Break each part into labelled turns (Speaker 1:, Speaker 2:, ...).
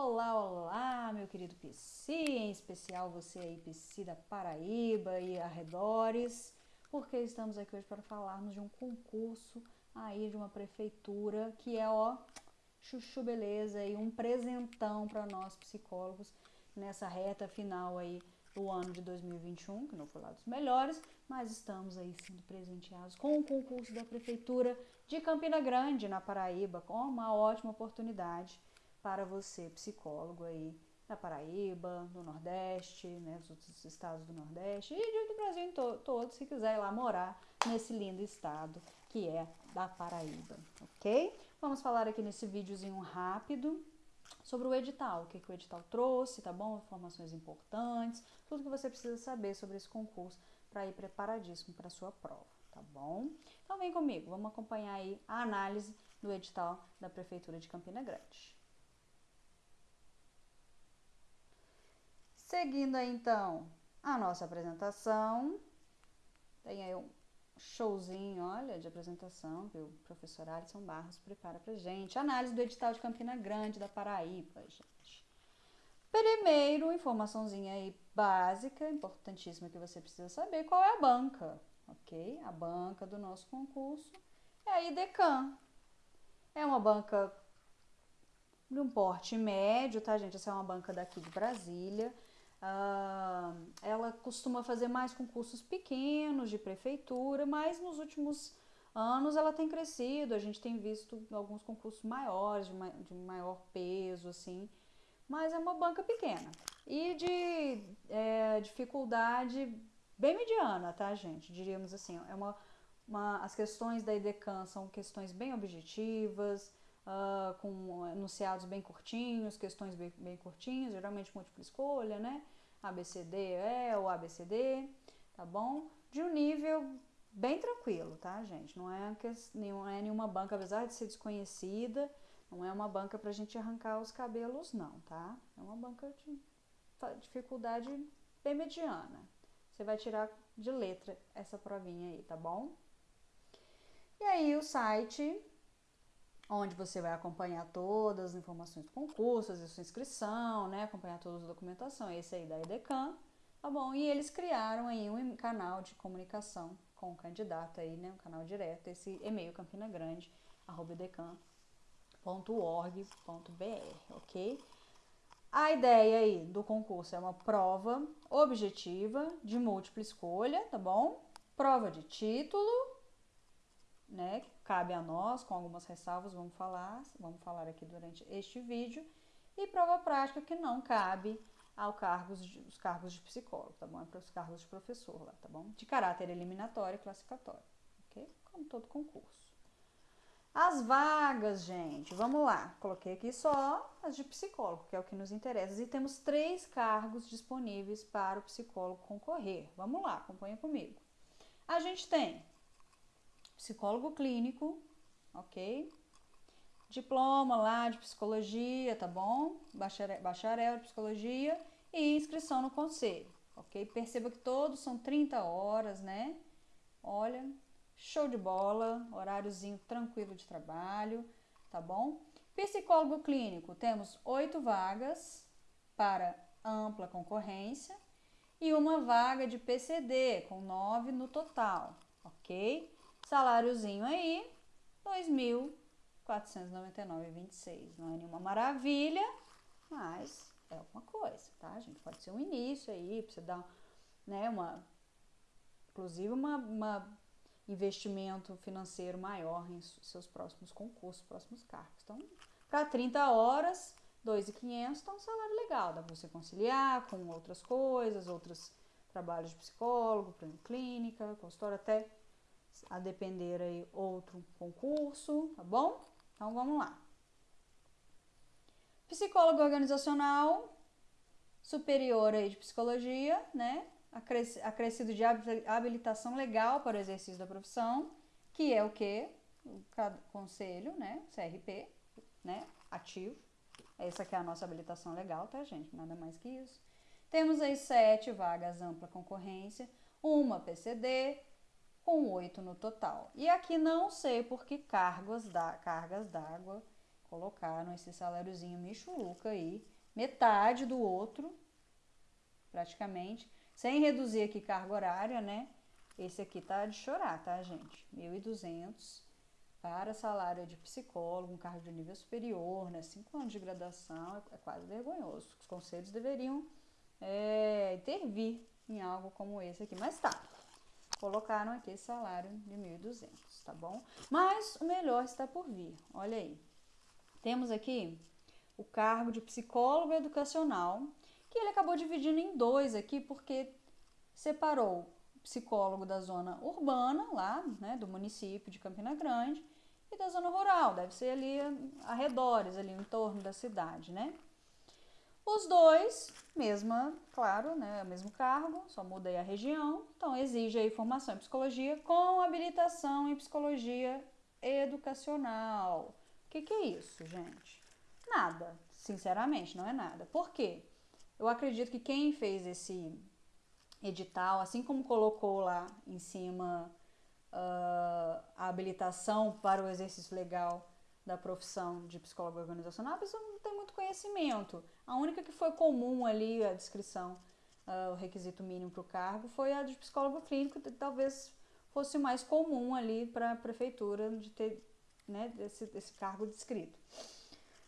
Speaker 1: Olá, olá, meu querido PC, em especial você aí, PC da Paraíba e arredores, porque estamos aqui hoje para falarmos de um concurso aí de uma prefeitura que é, ó, chuchu beleza e um presentão para nós psicólogos nessa reta final aí do ano de 2021, que não foi lá dos melhores, mas estamos aí sendo presenteados com o concurso da prefeitura de Campina Grande, na Paraíba, com uma ótima oportunidade para você, psicólogo aí da Paraíba, do Nordeste, né, dos outros estados do Nordeste e do Brasil to todo, se quiser ir lá morar nesse lindo estado que é da Paraíba, ok? Vamos falar aqui nesse videozinho rápido sobre o edital, o que, que o edital trouxe, tá bom? Informações importantes, tudo que você precisa saber sobre esse concurso para ir preparadíssimo para a sua prova, tá bom? Então vem comigo, vamos acompanhar aí a análise do edital da Prefeitura de Campina Grande. Seguindo então, a nossa apresentação, tem aí um showzinho, olha, de apresentação que o professor Alisson Barros prepara pra gente. Análise do edital de Campina Grande, da Paraíba, gente. Primeiro, informaçãozinha aí básica, importantíssima que você precisa saber, qual é a banca, ok? A banca do nosso concurso é a IDECAM. É uma banca de um porte médio, tá, gente? Essa é uma banca daqui de Brasília. Uh, ela costuma fazer mais concursos pequenos de prefeitura, mas nos últimos anos ela tem crescido, a gente tem visto alguns concursos maiores, de, ma de maior peso, assim, mas é uma banca pequena e de é, dificuldade bem mediana, tá, gente? Diríamos assim, é uma, uma, as questões da IDECAN são questões bem objetivas, uh, com enunciados bem curtinhos, questões bem, bem curtinhas, geralmente múltipla escolha, né? ABCD é ou ABCD, tá bom? De um nível bem tranquilo, tá, gente? Não é, não é nenhuma banca, apesar de ser desconhecida, não é uma banca pra gente arrancar os cabelos, não, tá? É uma banca de dificuldade bem mediana. Você vai tirar de letra essa provinha aí, tá bom? E aí o site onde você vai acompanhar todas as informações do concurso, a sua inscrição, né, acompanhar toda a documentação, esse aí da EDECAM, tá bom? E eles criaram aí um canal de comunicação com o candidato aí, né, um canal direto, esse e-mail campina grande, arroba ok? A ideia aí do concurso é uma prova objetiva de múltipla escolha, tá bom? Prova de título, né, cabe a nós, com algumas ressalvas, vamos falar, vamos falar aqui durante este vídeo, e prova prática que não cabe aos cargos de, os cargos de psicólogo, tá bom? É para os cargos de professor lá, tá bom? De caráter eliminatório e classificatório, ok? Como todo concurso. As vagas, gente, vamos lá. Coloquei aqui só as de psicólogo, que é o que nos interessa. E temos três cargos disponíveis para o psicólogo concorrer. Vamos lá, acompanha comigo. A gente tem psicólogo clínico, ok? Diploma lá de psicologia, tá bom? Bacharel, bacharel de psicologia e inscrição no conselho, ok? Perceba que todos são 30 horas, né? Olha, show de bola, horáriozinho tranquilo de trabalho, tá bom? Psicólogo clínico, temos oito vagas para ampla concorrência e uma vaga de PCD com nove no total, ok? Saláriozinho aí, 2.499,26. Não é nenhuma maravilha, mas é alguma coisa, tá, gente? Pode ser um início aí, pra você dar, né, uma... Inclusive, uma, uma investimento financeiro maior em seus próximos concursos, próximos cargos. Então, para 30 horas, 2.500 tá um salário legal, dá para você conciliar com outras coisas, outros trabalhos de psicólogo, clínica, consultório, até a depender aí outro concurso, tá bom? Então vamos lá. Psicólogo organizacional, superior aí de psicologia, né? Acrescido de habilitação legal para o exercício da profissão, que é o que? O conselho, né? CRP, né? Ativo. Essa aqui é a nossa habilitação legal, tá, gente? Nada mais que isso. Temos aí sete vagas ampla concorrência, uma PCD, com 8 no total. E aqui não sei por que cargas d'água colocaram esse saláriozinho michuruca aí, metade do outro, praticamente, sem reduzir aqui carga horária, né? Esse aqui tá de chorar, tá, gente? 1.200 para salário de psicólogo, um cargo de nível superior, né? Cinco anos de graduação, é, é quase vergonhoso. Os conselhos deveriam é, intervir em algo como esse aqui. Mas tá, colocaram aqui salário de 1.200, tá bom? Mas o melhor está por vir, olha aí. Temos aqui o cargo de psicólogo educacional, que ele acabou dividindo em dois aqui, porque separou o psicólogo da zona urbana, lá, né, do município de Campina Grande, e da zona rural, deve ser ali arredores, ali em torno da cidade, né? Os dois, mesma, claro, né, mesmo cargo, só muda a região, então exige aí formação em psicologia com habilitação em psicologia educacional. O que, que é isso, gente? Nada, sinceramente, não é nada. Por quê? Eu acredito que quem fez esse edital, assim como colocou lá em cima uh, a habilitação para o exercício legal da profissão de psicólogo organizacional, a pessoa não tem muito conhecimento. A única que foi comum ali, a descrição, uh, o requisito mínimo para o cargo, foi a de psicólogo clínico, talvez fosse mais comum ali para a prefeitura de ter né, esse, esse cargo descrito.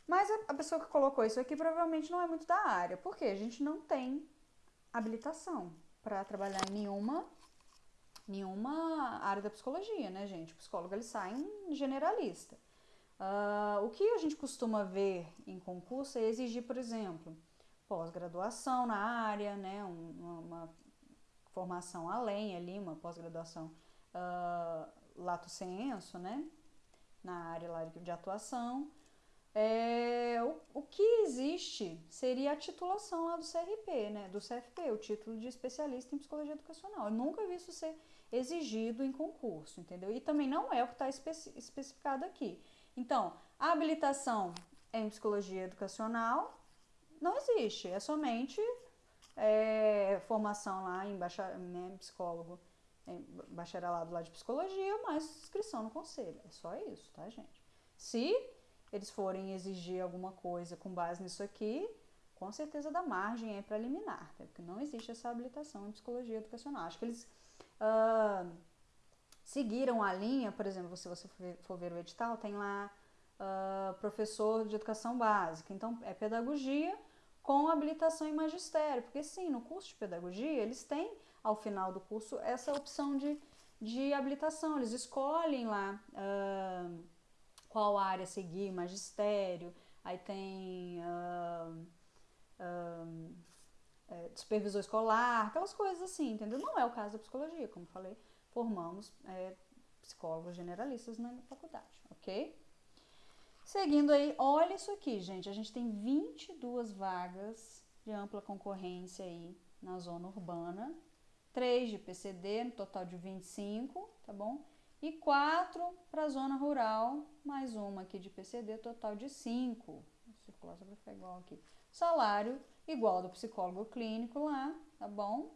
Speaker 1: Mas a, a, pessoa que colocou isso aqui provavelmente não é muito da área, porque a gente não tem habilitação para trabalhar em nenhuma, nenhuma área da psicologia, né, gente? O psicólogo ele sai em generalista. Uh, o que a gente costuma ver em concurso é exigir, por exemplo, pós-graduação na área, né, uma, uma, formação além ali, uma pós-graduação uh, lato senso, né, na área lá de atuação. É, o, o que existe seria a titulação lá do CRP, né, do CFP, o título de especialista em psicologia educacional. Eu nunca vi isso ser exigido em concurso, entendeu? E também não é o que está especi especificado aqui. Então, a habilitação em psicologia educacional não existe, é somente é, formação lá em bachar, né, psicólogo bacharelado lá de psicologia, mais inscrição no conselho. É só isso, tá, gente? Se eles forem exigir alguma coisa com base nisso aqui, com certeza dá margem aí para eliminar, tá? porque não existe essa habilitação em psicologia educacional. Acho que eles uh, seguiram a linha, por exemplo, se você for ver o edital, tem lá uh, professor de educação básica, então é pedagogia com habilitação em magistério, porque sim, no curso de pedagogia eles têm ao final do curso essa opção de, de habilitação. Eles escolhem lá uh, qual área seguir, magistério, aí tem uh, supervisor escolar, aquelas coisas assim, entendeu? Não é o caso da psicologia, como falei, formamos é, psicólogos generalistas na faculdade, ok? Seguindo aí, olha isso aqui, gente, a gente tem 22 vagas de ampla concorrência aí na zona urbana, 3 de PCD, no total de 25, tá bom? E 4 para a zona rural, mais uma aqui de PCD, total de 5. Vou circular para ficar igual aqui. Salário igual do psicólogo clínico lá, tá bom?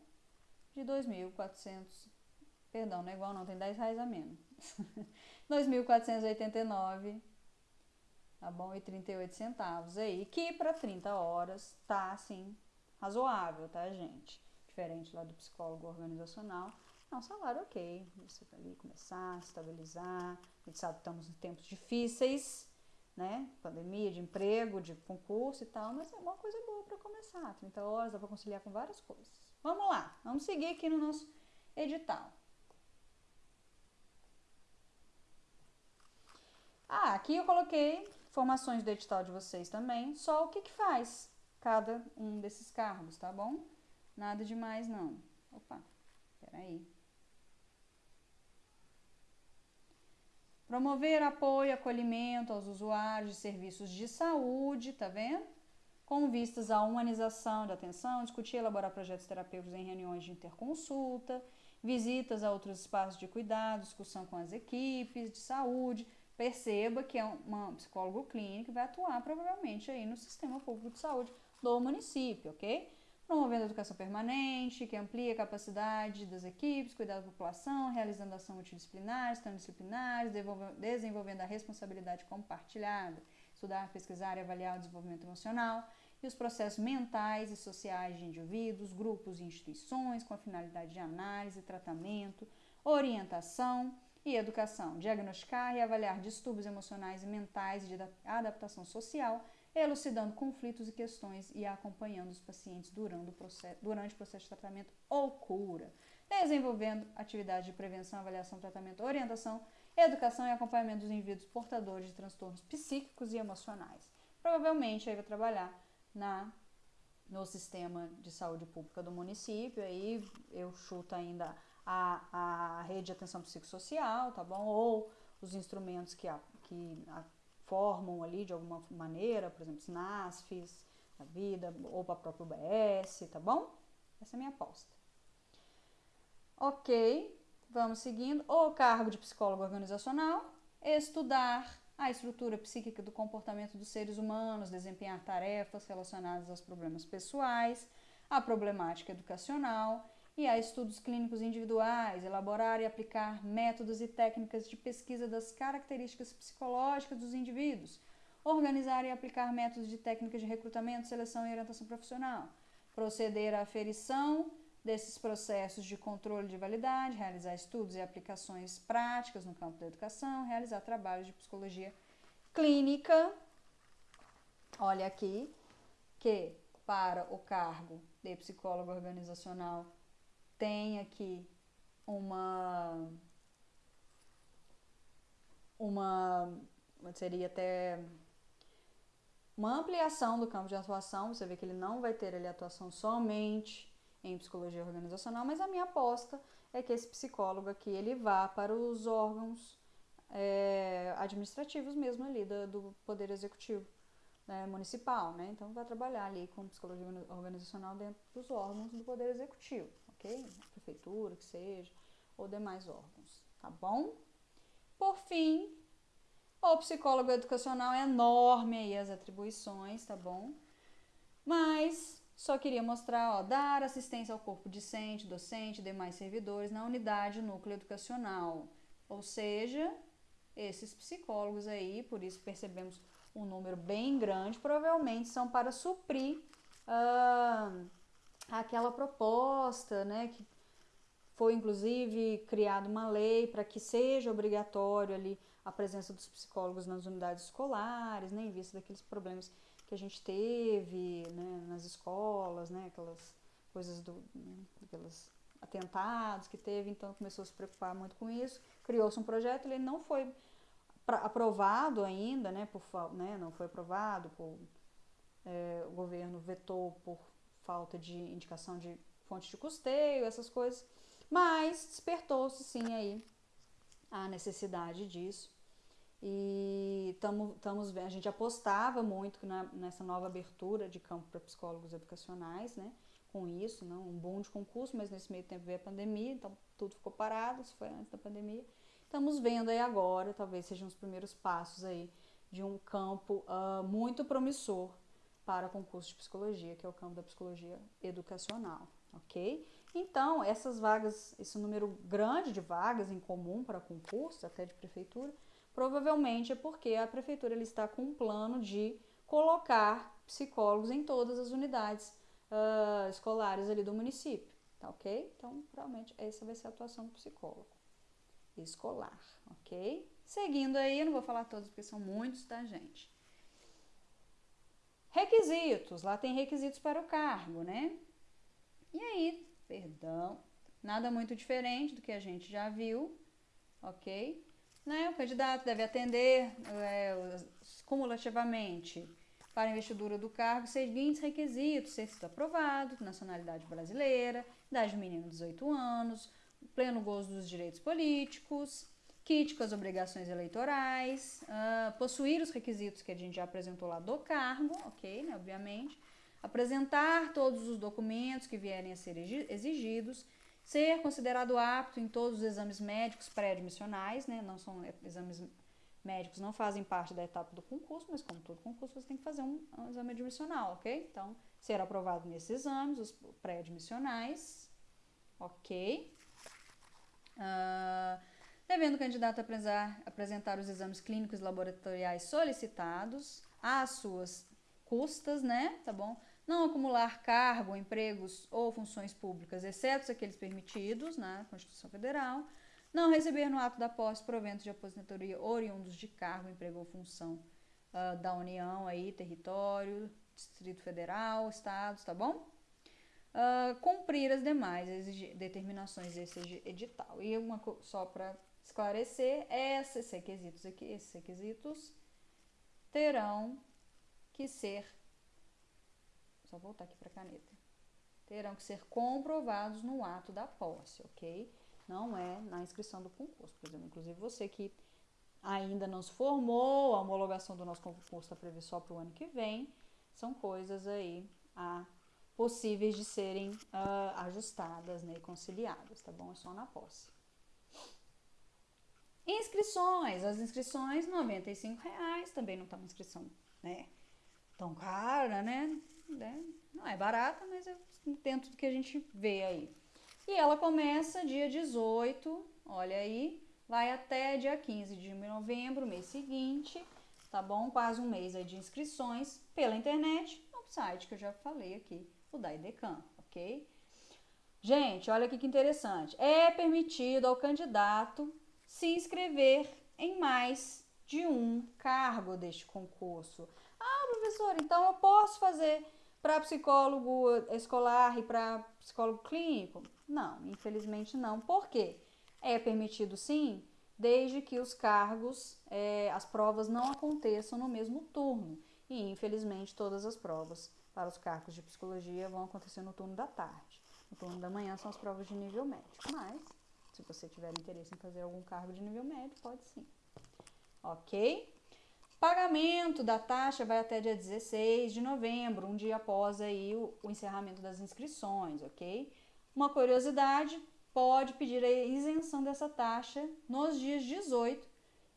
Speaker 1: De 2.400, perdão, não é igual não, tem 10 reais a menos. 2.489, tá bom? E 38 centavos aí, que para 30 horas tá assim, razoável, tá, gente? diferente lá do psicólogo organizacional. É um salário ok, você tá ali começar, estabilizar. A gente sabe que estamos em tempos difíceis, né? Pandemia, de emprego, de concurso e tal, mas é uma coisa boa para começar. 30 horas dá para conciliar com várias coisas. Vamos lá, vamos seguir aqui no nosso edital. Ah, aqui eu coloquei informações do edital de vocês também, só o que, que faz cada um desses cargos, tá bom? Nada demais, não. Opa, peraí. Promover apoio e acolhimento aos usuários de serviços de saúde, tá vendo? Com vistas à humanização da atenção, discutir e elaborar projetos terapêuticos em reuniões de interconsulta, visitas a outros espaços de cuidado, discussão com as equipes de saúde. Perceba que é uma psicólogo clínico que vai atuar provavelmente aí no sistema público de saúde do município, ok? promovendo a educação permanente, que amplia a capacidade das equipes, cuidar da população, realizando ação multidisciplinares, transdisciplinares, desenvolvendo a responsabilidade compartilhada. estudar, pesquisar e avaliar o desenvolvimento emocional e os processos mentais e sociais de indivíduos, grupos e instituições com a finalidade de análise, tratamento, orientação e educação, diagnosticar e avaliar distúrbios emocionais e mentais de adaptação social, elucidando conflitos e questões e acompanhando os pacientes durante o processo, durante o processo de tratamento ou cura, desenvolvendo atividades de prevenção, avaliação, tratamento, orientação, educação e acompanhamento dos indivíduos portadores de transtornos psíquicos e emocionais. Provavelmente aí vai trabalhar na no sistema de saúde pública do município, aí eu chuto ainda a, a rede de atenção psicossocial, tá bom? Ou os instrumentos que, a, que a, formam ali de alguma maneira, por exemplo, SNASFs, a vida, ou para a própria UBS, tá bom? Essa é a minha aposta. Ok, vamos seguindo. O cargo de psicólogo organizacional, estudar a estrutura psíquica do comportamento dos seres humanos, desempenhar tarefas relacionadas aos problemas pessoais, a problemática educacional e a estudos clínicos individuais, elaborar e aplicar métodos e técnicas de pesquisa das características psicológicas dos indivíduos, organizar e aplicar métodos de técnicas de recrutamento, seleção e orientação profissional, proceder à aferição desses processos de controle de validade, realizar estudos e aplicações práticas no campo da educação, realizar trabalhos de psicologia clínica. Olha aqui que para o cargo de psicólogo organizacional tem aqui uma uma seria até uma ampliação do campo de atuação, você vê que ele não vai ter ali atuação somente em psicologia organizacional, mas a minha aposta é que esse psicólogo aqui ele vá para os órgãos é, administrativos mesmo ali do, do poder executivo né, municipal, né? Então vai trabalhar ali com psicologia organizacional dentro dos órgãos do poder executivo, ok? Prefeitura, que seja, ou demais órgãos, tá bom? Por fim, o psicólogo educacional é enorme aí as atribuições, tá bom? Mas só queria mostrar, ó, dar assistência ao corpo discente, docente demais servidores na unidade núcleo educacional. Ou seja, esses psicólogos aí, por isso percebemos um número bem grande, provavelmente são para suprir uh, aquela proposta, né, que foi inclusive criada uma lei para que seja obrigatório ali a presença dos psicólogos nas unidades escolares, né, em vista daqueles problemas que a gente teve né, nas escolas, né, aquelas coisas do, né, aquelas atentados que teve, então começou a se preocupar muito com isso, criou-se um projeto, ele não foi aprovado ainda, né, por, né, não foi aprovado, por, é, o governo vetou por falta de indicação de fonte de custeio, essas coisas, mas despertou-se sim aí a necessidade disso. E estamos vendo, a gente apostava muito na, nessa nova abertura de campo para psicólogos educacionais, né? Com isso, não um bom de concurso, mas nesse meio tempo veio a pandemia, então tudo ficou parado, isso foi antes da pandemia. Estamos vendo aí agora, talvez sejam os primeiros passos aí de um campo uh, muito promissor para concurso de psicologia, que é o campo da psicologia educacional, ok? Então, essas vagas, esse número grande de vagas em comum para concursos, até de prefeitura, Provavelmente é porque a prefeitura está com um plano de colocar psicólogos em todas as unidades uh, escolares ali do município, tá ok? Então, provavelmente essa vai ser a atuação do psicólogo escolar, ok? Seguindo aí, eu não vou falar todos porque são muitos, tá, gente? Requisitos, lá tem requisitos para o cargo, né? E aí, perdão, nada muito diferente do que a gente já viu, ok? Né? O candidato deve atender é, cumulativamente para a investidura do cargo seguintes requisitos: ser aprovado, nacionalidade brasileira, idade do menino 18 anos, pleno gozo dos direitos políticos, kit com as obrigações eleitorais, uh, possuir os requisitos que a gente já apresentou lá do cargo, ok, né, obviamente, apresentar todos os documentos que vierem a ser exigidos, Ser considerado apto em todos os exames médicos pré-admissionais, né? Não são exames médicos, não fazem parte da etapa do concurso, mas como todo concurso você tem que fazer um, um exame admissional, ok? Então, ser aprovado nesses exames, os pré-admissionais, ok? Uh, devendo o candidato apresentar, os exames clínicos laboratoriais solicitados, às suas custas, né? Tá bom? Não acumular cargo, empregos ou funções públicas, exceto aqueles permitidos na Constituição Federal. Não receber no ato da posse proventos de aposentadoria oriundos de cargo, emprego ou função uh, da União, aí, território, Distrito Federal, Estados, tá bom? Uh, cumprir as demais determinações desse edital. E uma só para esclarecer, esses requisitos aqui, esses requisitos terão que ser só voltar aqui para a caneta. Terão que ser comprovados no ato da posse, ok? Não é na inscrição do concurso. Por exemplo, inclusive você que ainda não se formou, a homologação do nosso concurso está prevista só para o ano que vem, são coisas aí ah, possíveis de serem uh, ajustadas né, e conciliadas, tá bom? É só na posse. Inscrições, as inscrições, R$ reais, também não está uma inscrição, né, tão cara, né? né? Não é barata, mas é dentro do que a gente vê aí. E ela começa dia 18, olha aí, vai até dia 15 de novembro, mês seguinte, tá bom? Quase um mês aí de inscrições pela internet, no site que eu já falei aqui, o da IDECAM, ok? Gente, olha aqui que interessante. É permitido ao candidato se inscrever em mais de um cargo deste concurso. Ah, professor, então eu posso fazer para psicólogo escolar e para psicólogo clínico? Não, infelizmente não. Por quê? É permitido sim, desde que os cargos, é, as provas não aconteçam no mesmo turno. E infelizmente todas as provas para os cargos de psicologia vão acontecer no turno da tarde. No turno da manhã são as provas de nível médio. Mas, se você tiver interesse em fazer algum cargo de nível médio, pode sim. Ok? Pagamento da taxa vai até dia 16 de novembro, um dia após aí o, o encerramento das inscrições, ok? Uma curiosidade, pode pedir a isenção dessa taxa nos dias 18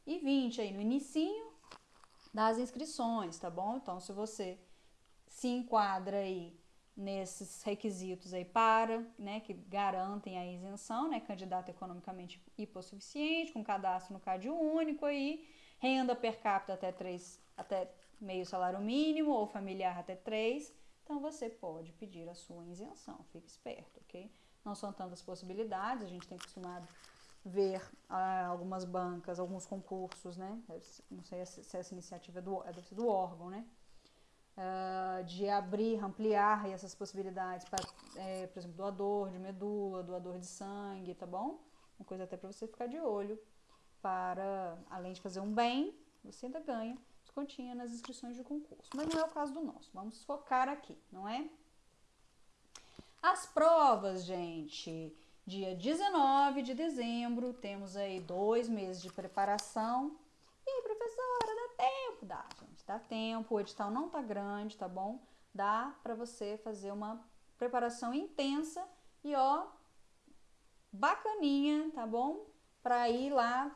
Speaker 1: e 20, aí no inicinho das inscrições, tá bom? Então, se você se enquadra aí nesses requisitos aí para, né, que garantem a isenção, né, candidato economicamente hipossuficiente, com cadastro no CAD único aí, renda per capita até 3, até meio salário mínimo ou familiar até 3, então você pode pedir a sua isenção, fique esperto, ok? Não são tantas possibilidades, a gente tem acostumado ver ah, algumas bancas, alguns concursos, né? Não sei se essa iniciativa é do, é do órgão, né? Uh, de abrir, ampliar essas possibilidades para, é, por exemplo, doador de medula, doador de sangue, tá bom? Uma coisa até para você ficar de olho para, além de fazer um bem, você ainda ganha descontinha nas inscrições de concurso. Mas não é o caso do nosso. Vamos focar aqui, não é? As provas, gente. Dia 19 de dezembro, temos aí dois meses de preparação. Professora, dá tempo? Dá, gente, dá tempo. O edital não tá grande, tá bom? Dá para você fazer uma preparação intensa e ó, bacaninha, tá bom? Para ir lá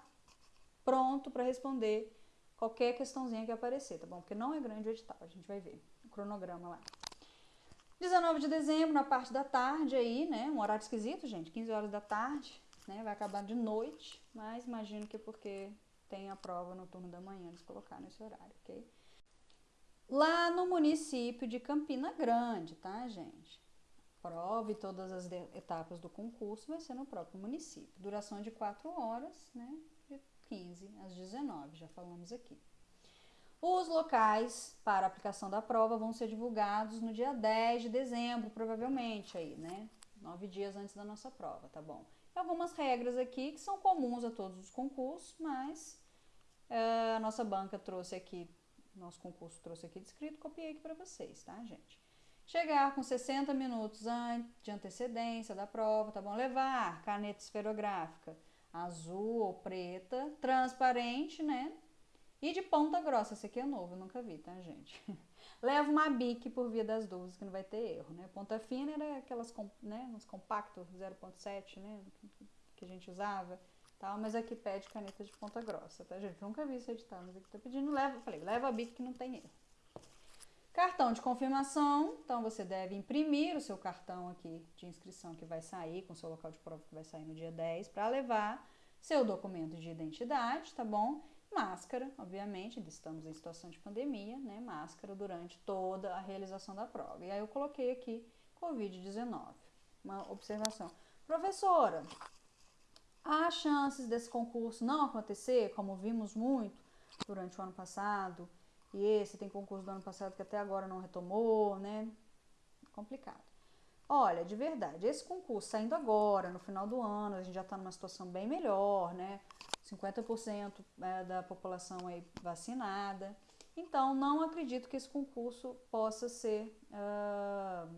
Speaker 1: pronto para responder qualquer questãozinha que aparecer, tá bom? Porque não é grande o edital, a gente vai ver o cronograma lá. 19 de dezembro, na parte da tarde aí, né? Um horário esquisito, gente, 15 horas da tarde, né? Vai acabar de noite, mas imagino que é porque tem a prova no turno da manhã, eles colocaram esse horário, ok? Lá no município de Campina Grande, tá, gente? Prova e todas as etapas do concurso vai ser no próprio município. Duração de 4 horas, né? 15 às 19, já falamos aqui. Os locais para aplicação da prova vão ser divulgados no dia 10 de dezembro, provavelmente aí, né? Nove dias antes da nossa prova, tá bom? Algumas regras aqui que são comuns a todos os concursos, mas a nossa banca trouxe aqui, nosso concurso trouxe aqui descrito, copiei aqui para vocês, tá, gente? Chegar com 60 minutos de antecedência da prova, tá bom? Levar caneta esferográfica, azul ou preta, transparente, né? E de ponta grossa, esse aqui é novo, eu nunca vi, tá, gente? Leva uma bique por via das dúvidas, que não vai ter erro, né? Ponta fina era aquelas, né, uns compactos 0.7, né, que a gente usava, tal, mas aqui pede caneta de ponta grossa, tá, gente? Nunca vi isso editar, mas aqui tá pedindo, leva, falei, leva a bique que não tem erro. Cartão de confirmação, então você deve imprimir o seu cartão aqui de inscrição que vai sair, com seu local de prova que vai sair no dia 10, para levar seu documento de identidade, tá bom? Máscara, obviamente, estamos em situação de pandemia, né? Máscara durante toda a realização da prova. E aí eu coloquei aqui Covid-19. Uma observação. Professora, há chances desse concurso não acontecer, como vimos muito durante o ano passado, e esse tem concurso do ano passado que até agora não retomou, né? Complicado. Olha, de verdade, esse concurso saindo agora, no final do ano, a gente já está numa situação bem melhor, né? 50% é, da população aí vacinada. Então, não acredito que esse concurso possa ser uh,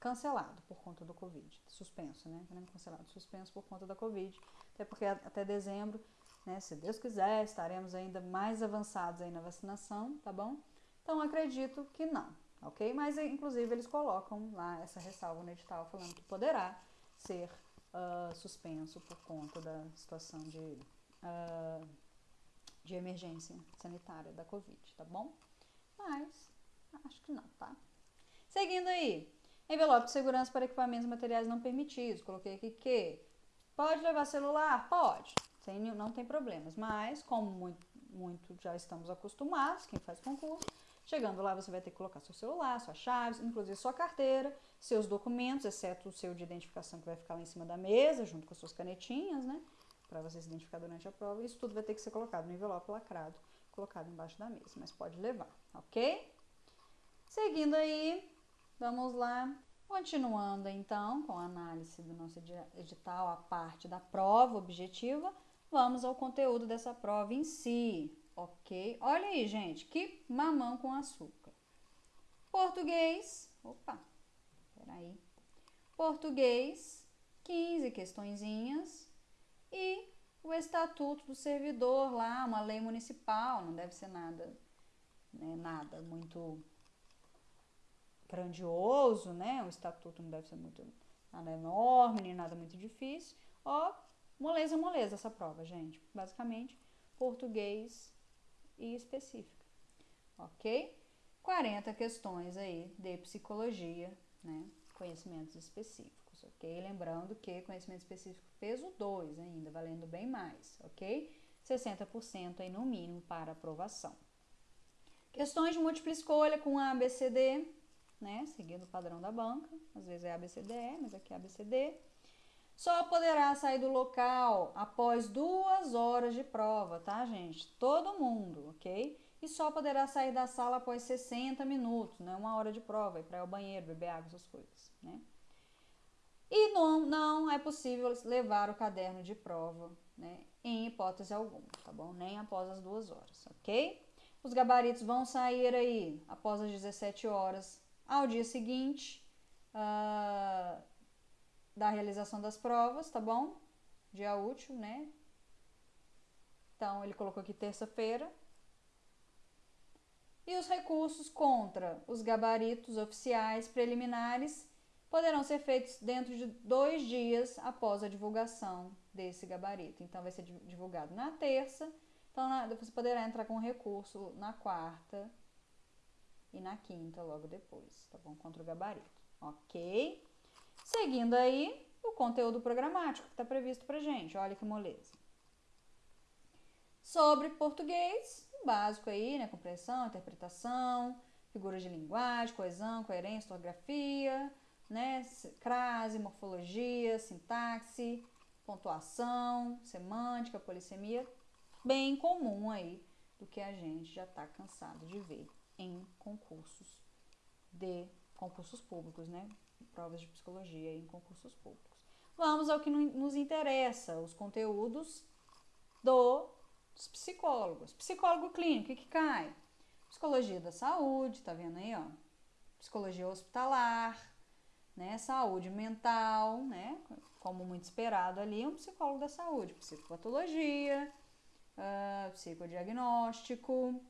Speaker 1: cancelado por conta do Covid, suspenso, né? É cancelado, suspenso por conta da Covid, até porque até dezembro, né, se Deus quiser, estaremos ainda mais avançados aí na vacinação, tá bom? Então, acredito que não, ok? Mas, inclusive, eles colocam lá essa ressalva no edital falando que poderá ser uh, suspenso por conta da situação de uh, de emergência sanitária da Covid, tá bom? Mas acho que não, tá? Seguindo aí, envelope de segurança para equipamentos e materiais não permitidos. Coloquei aqui que pode levar celular? Pode, sem, não tem problemas. Mas, como muito, muito já estamos acostumados, quem faz concurso, chegando lá você vai ter que colocar seu celular, suas chaves, inclusive sua carteira, seus documentos, exceto o seu de identificação que vai ficar lá em cima da mesa, junto com as suas canetinhas, né? para você se identificar durante a prova. Isso tudo vai ter que ser colocado no envelope lacrado, colocado embaixo da mesa, mas pode levar, ok? Seguindo aí, vamos lá. Continuando então com a análise do nosso edital, a parte da prova objetiva, vamos ao conteúdo dessa prova em si, ok? Olha aí, gente, que mamão com açúcar. Português, opa, peraí. Português, 15 questõezinhas e o estatuto do servidor lá, uma lei municipal, não deve ser nada, né, nada muito grandioso, né? O estatuto não deve ser muito nada enorme, nem nada muito difícil. Ó, moleza, moleza essa prova, gente. Basicamente, português e específica. Ok? 40 questões aí de psicologia, né? Conhecimentos específicos ok? Lembrando que conhecimento específico peso 2 ainda, valendo bem mais, ok? 60% aí no mínimo para aprovação. Questões de múltipla escolha com A, B, C, D, né? Seguindo o padrão da banca, às vezes é A, B, C, D, E, mas aqui é A, B, C, D. Só poderá sair do local após duas horas de prova, tá, gente? Todo mundo, ok? E só poderá sair da sala após 60 minutos, né? Uma hora de prova, ir para o banheiro, beber água, essas coisas, né? E não, não é possível levar o caderno de prova, né, em hipótese alguma, tá bom? Nem após as duas horas, ok? Os gabaritos vão sair aí após as 17 horas ao dia seguinte uh, da realização das provas, tá bom? Dia útil, né? Então, ele colocou aqui terça-feira. E os recursos contra os gabaritos oficiais preliminares poderão ser feitos dentro de dois dias após a divulgação desse gabarito. Então, vai ser divulgado na terça, então você poderá entrar com recurso na quarta e na quinta, logo depois, tá bom? Contra o gabarito, ok? Seguindo aí, o conteúdo programático que está previsto para gente, olha que moleza. Sobre português, básico aí, né? Compreensão, interpretação, figuras de linguagem, coesão, coerência, ortografia, né? Crase, morfologia, sintaxe, pontuação, semântica, polissemia, bem comum aí do que a gente já está cansado de ver em concursos de concursos públicos, né? Provas de psicologia em concursos públicos. Vamos ao que nos interessa, os conteúdos do, dos psicólogos. Psicólogo clínico, o que, cai? Psicologia da saúde, tá vendo aí, ó? Psicologia hospitalar, né? Saúde mental, né? Como muito esperado ali, um psicólogo da saúde, psicopatologia, uh, psicodiagnóstico,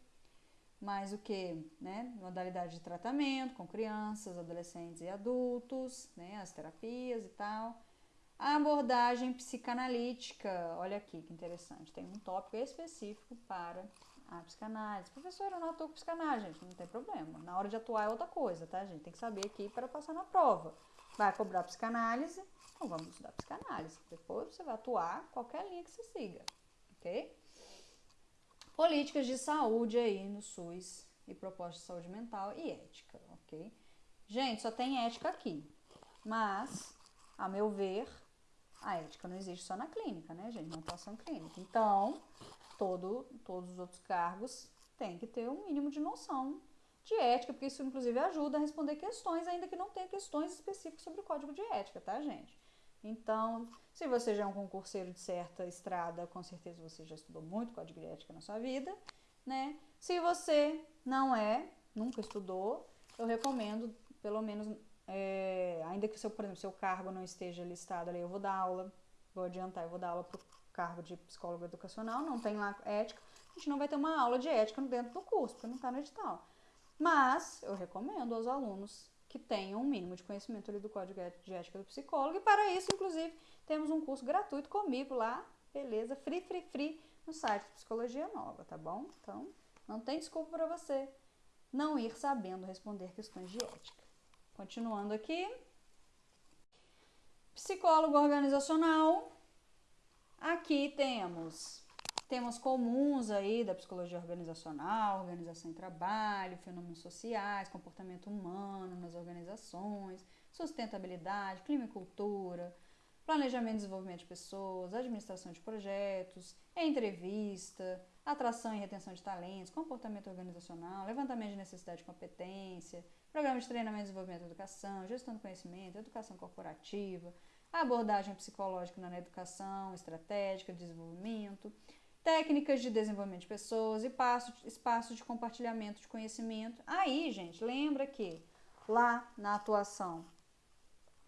Speaker 1: mais o que, né? Modalidade de tratamento com crianças, adolescentes e adultos, né? As terapias e tal. A abordagem psicanalítica, olha aqui que interessante, tem um tópico específico para a psicanálise. Professora, eu não atuo com psicanálise, gente, não tem problema. Na hora de atuar é outra coisa, tá, gente? Tem que saber aqui para passar na prova. Vai cobrar psicanálise, então vamos estudar psicanálise. Depois você vai atuar qualquer linha que você siga, ok? Políticas de saúde aí no SUS e propostas de saúde mental e ética, ok? Gente, só tem ética aqui, mas, a meu ver, a ética não existe só na clínica, né, gente? Na atuação clínica. Então, todo, todos os outros cargos têm que ter um mínimo de noção de ética, porque isso, inclusive, ajuda a responder questões, ainda que não tenha questões específicas sobre o código de ética, tá, gente? Então, se você já é um concurseiro de certa estrada, com certeza você já estudou muito código de ética na sua vida, né? Se você não é, nunca estudou, eu recomendo, pelo menos, é, ainda que, seu, por exemplo, seu cargo não esteja listado ali, eu vou dar aula, vou adiantar, eu vou dar aula para o cargo de psicólogo educacional, não tem lá ética, a gente não vai ter uma aula de ética dentro do curso, porque não está no edital. Mas eu recomendo aos alunos que tenham um mínimo de conhecimento do código de ética do psicólogo. E para isso, inclusive, temos um curso gratuito comigo lá, beleza? Free, free, free, no site Psicologia Nova, tá bom? Então, não tem desculpa para você não ir sabendo responder questões de ética. Continuando aqui. Psicólogo organizacional. Aqui temos temas comuns aí da psicologia organizacional, organização em trabalho, fenômenos sociais, comportamento humano nas organizações, sustentabilidade, clima e cultura, planejamento e desenvolvimento de pessoas, administração de projetos, entrevista, atração e retenção de talentos, comportamento organizacional, levantamento de necessidade e competência, programa de treinamento e desenvolvimento da educação, gestão do conhecimento, educação corporativa, abordagem psicológica na educação, estratégica de desenvolvimento, técnicas de desenvolvimento de pessoas e espaços de compartilhamento de conhecimento. Aí, gente, lembra que lá na atuação,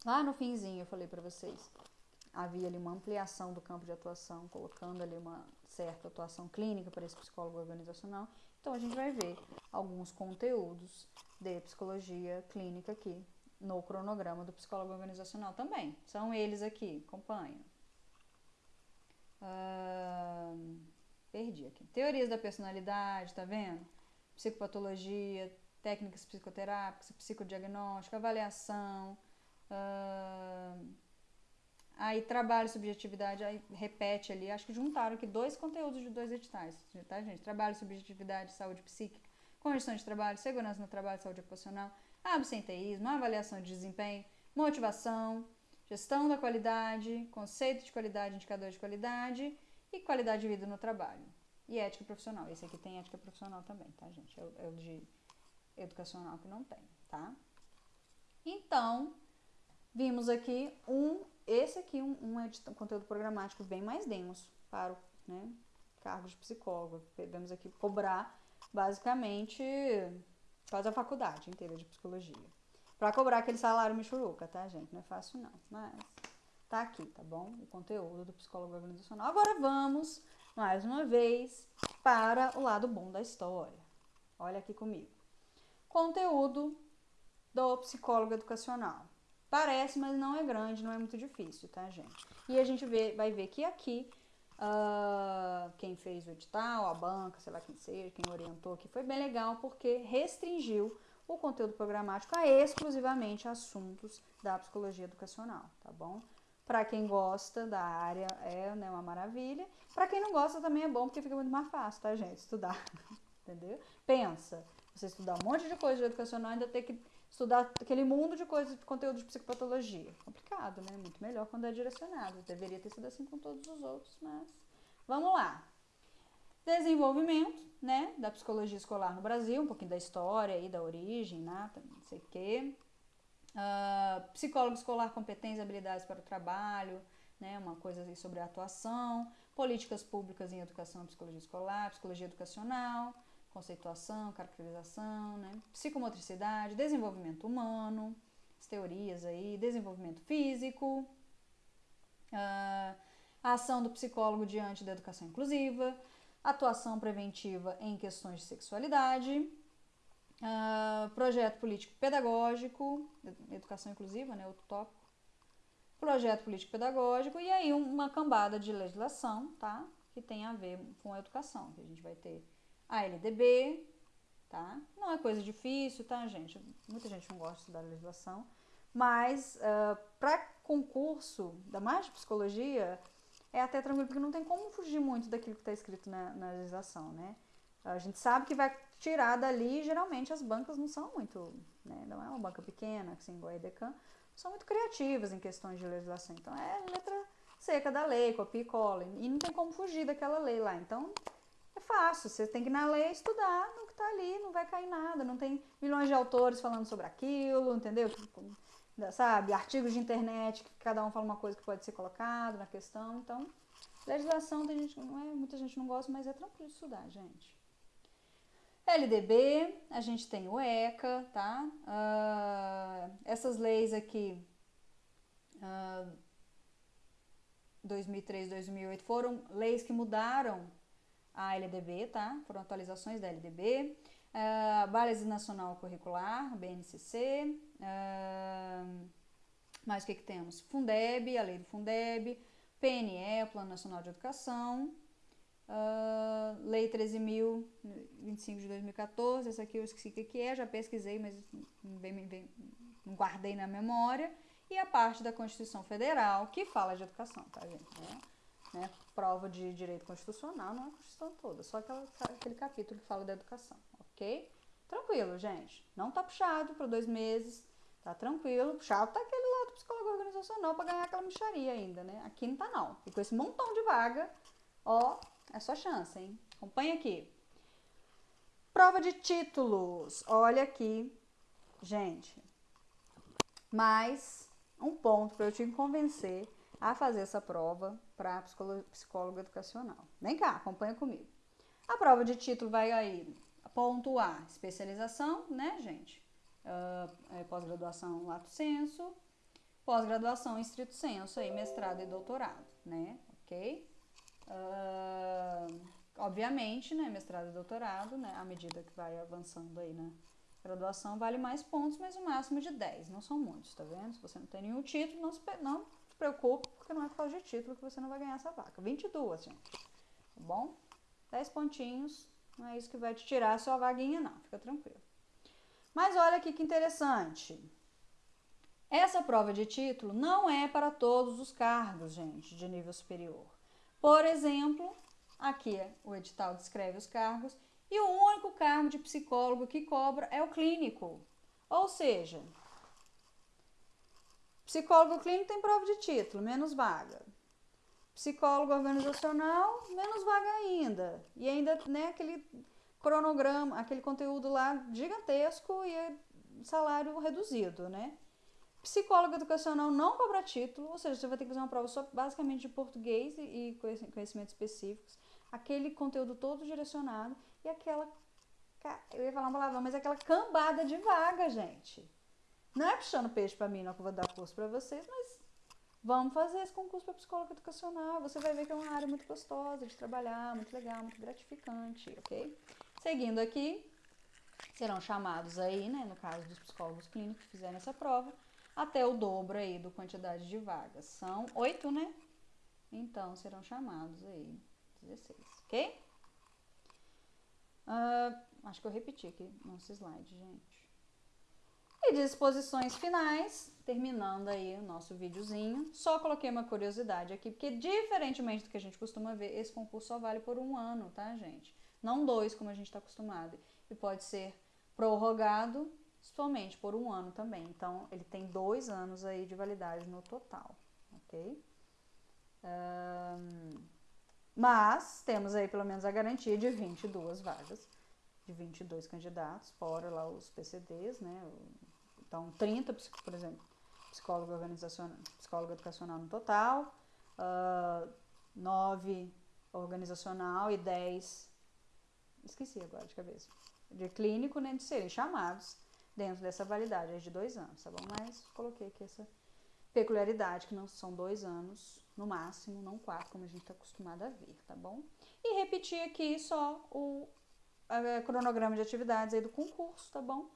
Speaker 1: lá no finzinho eu falei para vocês, havia ali uma ampliação do campo de atuação, colocando ali uma certa atuação clínica para esse psicólogo organizacional. Então a gente vai ver alguns conteúdos de psicologia clínica aqui no cronograma do psicólogo organizacional também. São eles aqui, acompanham. Uh, perdi aqui. Teorias da personalidade, tá vendo? Psicopatologia, técnicas psicoterápicas, psicodiagnóstico, avaliação. Uh, aí trabalho, subjetividade, aí repete ali. Acho que juntaram aqui dois conteúdos de dois editais, tá, gente? Trabalho, subjetividade, saúde psíquica, condições de trabalho, segurança no trabalho, saúde ocupacional, absenteísmo, avaliação de desempenho, motivação, gestão da qualidade, conceito de qualidade, indicador de qualidade e qualidade de vida no trabalho. E ética profissional. Esse aqui tem ética profissional também, tá, gente? É o, é o de educacional que não tem, tá? Então, vimos aqui um, esse aqui, um, um, um conteúdo programático bem mais denso para o né, cargo de psicólogo. Podemos aqui cobrar, basicamente, quase a faculdade inteira de psicologia para cobrar aquele salário michuruca, tá, gente? Não é fácil não, mas tá aqui, tá bom? O conteúdo do psicólogo organizacional. Agora vamos, mais uma vez, para o lado bom da história. Olha aqui comigo. Conteúdo do psicólogo educacional. Parece, mas não é grande, não é muito difícil, tá, gente? E a gente vê, vai ver que aqui Uh, quem fez o edital, a banca, sei lá quem seja, quem orientou aqui, foi bem legal porque restringiu o conteúdo programático a exclusivamente assuntos da psicologia educacional, tá bom? Para quem gosta da área é né, uma maravilha. Para quem não gosta também é bom porque fica muito mais fácil, tá, gente? Estudar, entendeu? Pensa, você estudar um monte de coisa educacional ainda ter que estudar aquele mundo de coisas, de conteúdo de psicopatologia. Complicado, né? Muito melhor quando é direcionado. Deveria ter sido assim com todos os outros, mas vamos lá. Desenvolvimento, né, da psicologia escolar no Brasil, um pouquinho da história e da origem, né, não sei o quê. Uh, psicólogo escolar, competências e habilidades para o trabalho, né, uma coisa sobre a atuação. Políticas públicas em educação e psicologia escolar, psicologia educacional, conceituação, caracterização, né, psicomotricidade, desenvolvimento humano, as teorias aí, desenvolvimento físico, uh, a ação do psicólogo diante da educação inclusiva, atuação preventiva em questões de sexualidade, uh, projeto político pedagógico, educação inclusiva, né, outro tópico, projeto político pedagógico e aí uma cambada de legislação, tá, que tem a ver com a educação, que a gente vai ter a LDB, tá, não é coisa difícil, tá, gente, muita gente não gosta de estudar legislação, mas uh, ah, para concurso da mais de psicologia, é até tranquilo, porque não tem como fugir muito daquilo que está escrito na, na legislação, né? A gente sabe que vai tirar dali, geralmente as bancas não são muito, né? Não é uma banca pequena, assim, igual a EDECAN, são muito criativas em questões de legislação. Então é letra seca da lei, copia e cola. E não tem como fugir daquela lei lá. Então é fácil, você tem que ir na lei estudar no que está ali, não vai cair nada. Não tem milhões de autores falando sobre aquilo, entendeu? Sabe? Artigos de internet que cada um fala uma coisa que pode ser colocado na questão. Então, legislação tem gente, não é, muita gente não gosta, mas é tranquilo de estudar, gente. LDB, a gente tem o ECA, tá? Uh, essas leis aqui, uh, 2003, 2008, foram leis que mudaram a LDB, tá? Foram atualizações da LDB. Uh, Base Nacional Curricular, BNCC. Uh, mais o que, que temos? Fundeb, a lei do Fundeb. PNE, Plano Nacional de Educação. Uh, Lei 13.025 de 2014, essa aqui eu esqueci o que é, já pesquisei, mas vem, vem, não guardei na memória. E a parte da Constituição Federal, que fala de educação, tá, gente? Né? né? Prova de direito constitucional, não é a Constituição toda, só aquela, aquele capítulo que fala da educação, ok? Tranquilo, gente. Não tá puxado para dois meses, tá tranquilo. Puxado tá aquele lado psicólogo organizacional para ganhar aquela micharia ainda, né? Aqui não tá não. E com esse montão de vaga, ó, é sua chance, hein? Acompanha aqui. Prova de títulos. Olha aqui, gente. Mais um ponto para eu te convencer a fazer essa prova para psicólogo, educacional. Vem cá, acompanha comigo. A prova de título vai aí, ponto A, especialização, né, gente? Uh, é, pós-graduação lato senso, pós-graduação estrito senso, aí, mestrado e doutorado, né? Ok? Uh, obviamente, né, mestrado e doutorado, né, à medida que vai avançando aí na graduação, vale mais pontos, mas o máximo de 10, não são muitos, tá vendo? Se você não tem nenhum título, não se, não se preocupe, porque não é por causa de título que você não vai ganhar essa vaca. 22, gente, tá bom? 10 pontinhos, não é isso que vai te tirar a sua vaguinha, não, fica tranquilo. Mas olha aqui que interessante. Essa prova de título não é para todos os cargos, gente, de nível superior. Por exemplo, aqui o edital descreve os cargos e o único cargo de psicólogo que cobra é o clínico. Ou seja, psicólogo clínico tem prova de título, menos vaga. Psicólogo organizacional, menos vaga ainda. E ainda, né, aquele cronograma, aquele conteúdo lá gigantesco e salário reduzido, né? Psicólogo educacional não cobra título, ou seja, você vai ter que fazer uma prova só basicamente de português e conhecimentos específicos, aquele conteúdo todo direcionado e aquela. Eu ia falar uma palavra, mas aquela cambada de vaga, gente. Não é puxando peixe para mim, não que eu vou dar curso para vocês, mas vamos fazer esse concurso para psicólogo educacional. Você vai ver que é uma área muito gostosa de trabalhar, muito legal, muito gratificante, ok? Seguindo aqui, serão chamados aí, né, no caso dos psicólogos clínicos que fizerem essa prova, até o dobro aí do quantidade de vagas. São oito, né? Então, serão chamados aí 16, ok? Uh, acho que eu repeti aqui nosso slide, gente. E disposições finais, terminando aí o nosso videozinho. Só coloquei uma curiosidade aqui, porque diferentemente do que a gente costuma ver, esse concurso só vale por um ano, tá, gente? Não dois, como a gente está acostumado. E pode ser prorrogado somente por um ano também. Então, ele tem dois anos aí de validade no total, ok? Um, mas temos aí pelo menos a garantia de 22 vagas, de 22 candidatos, fora lá os PCDs, né? Então, 30, por exemplo, psicólogo organizacional, psicólogo educacional no total, uh, 9 organizacional e 10, esqueci agora de cabeça, de clínico, né, de serem chamados dentro dessa validade de dois anos, tá bom? Mas coloquei aqui essa peculiaridade, que não são dois anos no máximo, não quatro, como a gente está acostumado a ver, tá bom? E repetir aqui só o cronograma de atividades aí do concurso, tá bom?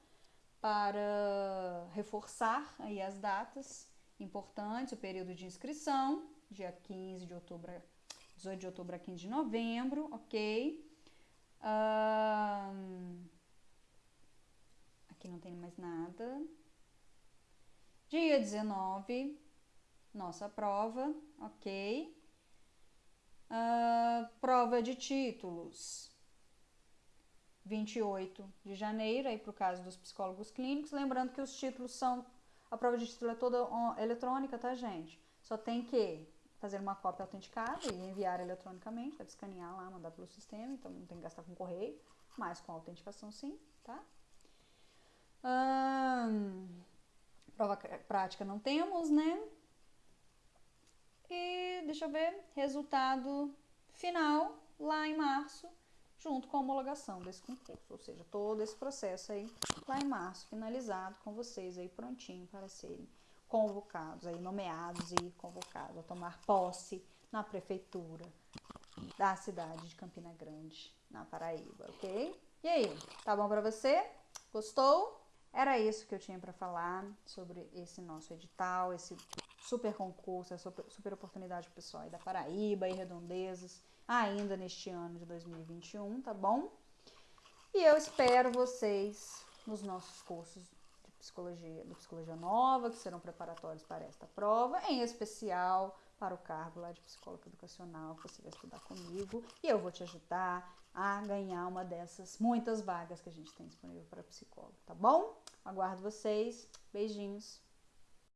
Speaker 1: Para reforçar aí as datas importantes, o período de inscrição, dia 15 de outubro, 18 de outubro a 15 de novembro, ok? Um, Aqui não tem mais nada. Dia 19, nossa prova, ok. Uh, prova de títulos. 28 de janeiro, aí para o caso dos psicólogos clínicos. Lembrando que os títulos são. A prova de título é toda eletrônica, tá, gente? Só tem que fazer uma cópia autenticada e enviar eletronicamente, deve escanear lá, mandar pelo sistema, então não tem que gastar com correio, mas com autenticação sim, tá? Hum, prova prática não temos, né? E deixa eu ver, resultado final lá em março, junto com a homologação desse concurso, ou seja, todo esse processo aí lá em março, finalizado com vocês aí prontinho para serem convocados, aí nomeados e convocados a tomar posse na prefeitura da cidade de Campina Grande, na Paraíba, ok? E aí, tá bom para você? Gostou? Era isso que eu tinha para falar sobre esse nosso edital, esse super concurso, essa super oportunidade pessoal aí da Paraíba e redondezas, ainda neste ano de 2021, tá bom? E eu espero vocês nos nossos cursos de psicologia, de psicologia nova, que serão preparatórios para esta prova, em especial para o cargo lá de psicólogo educacional, que você vai estudar comigo, e eu vou te ajudar a ganhar uma dessas muitas vagas que a gente tem disponível para psicólogo, tá bom? Aguardo vocês. Beijinhos.